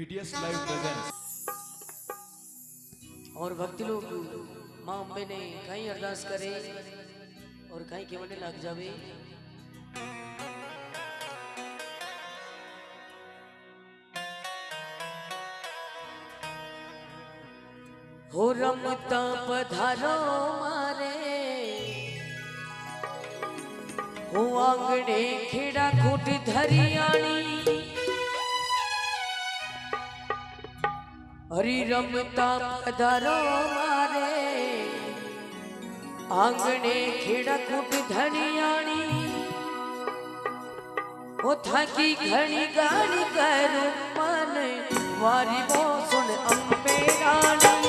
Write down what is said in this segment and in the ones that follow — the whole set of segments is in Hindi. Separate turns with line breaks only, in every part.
बीटीएस लाइव प्रेजेंट्स
और भक्त लोग, माँ अम्बे ने कहीं अरदास करे और कहीं केवल लग जावे। हो रमता पधारो मारे, हो आंगणे खेड़ा खूट धरियाणी। હરી રમતા પધારો મારે આંગણે ખેડા કૂટ ધણિયાણી ઓ થાકી ઘણી ગાડી કરું મને વારી બો સુન અંબે રાણી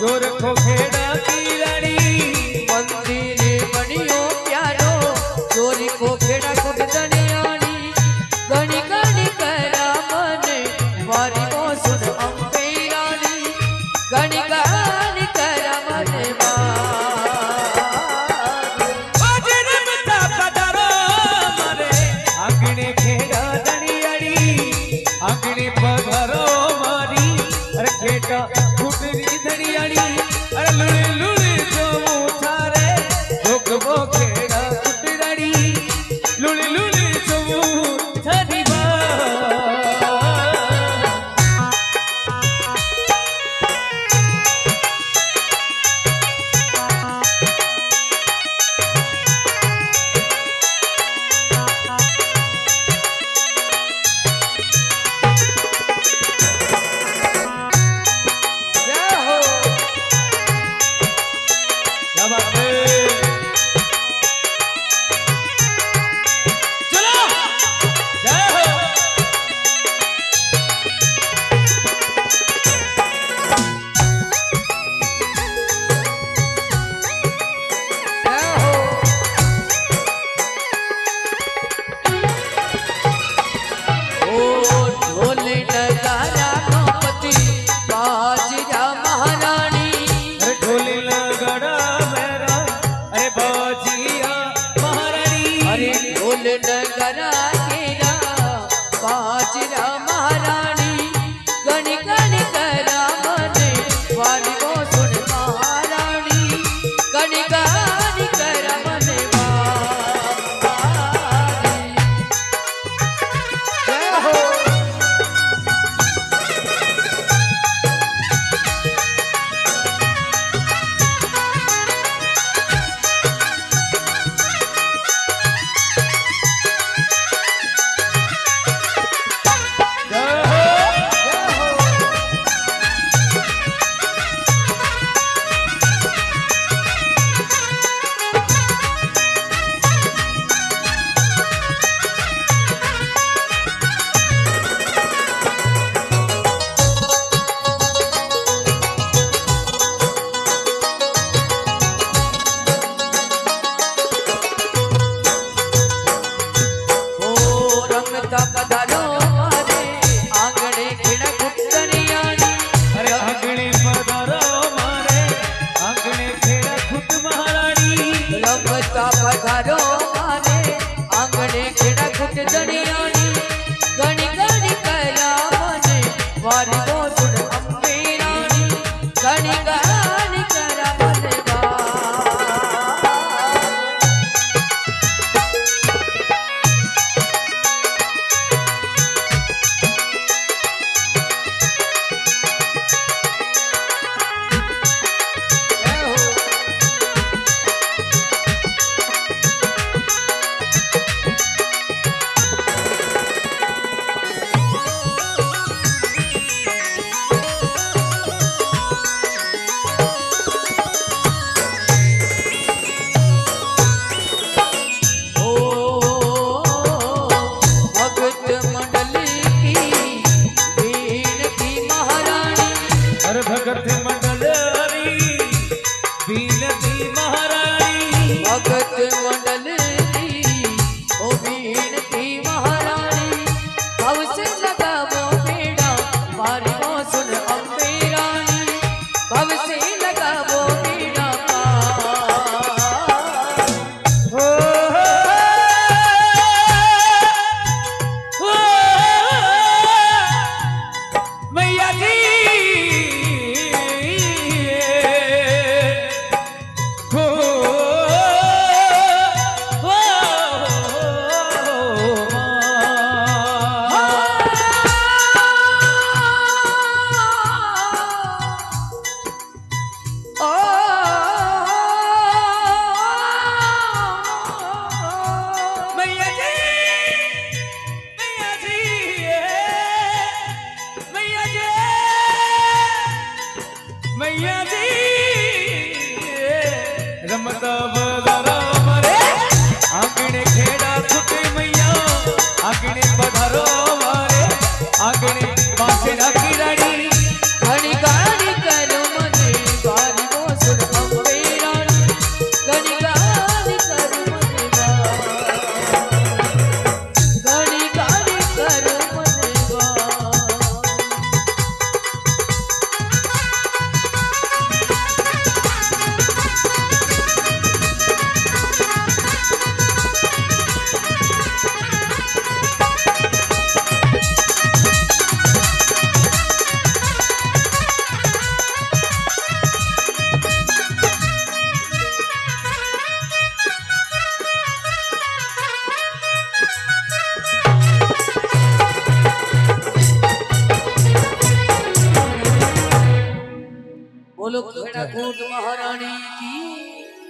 जो रखो
तो खेड़ा की Luli, luli. stop don't जगत